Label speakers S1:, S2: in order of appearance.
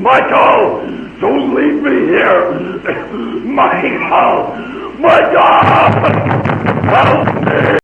S1: Michael, don't leave me here. Michael, Michael, help me.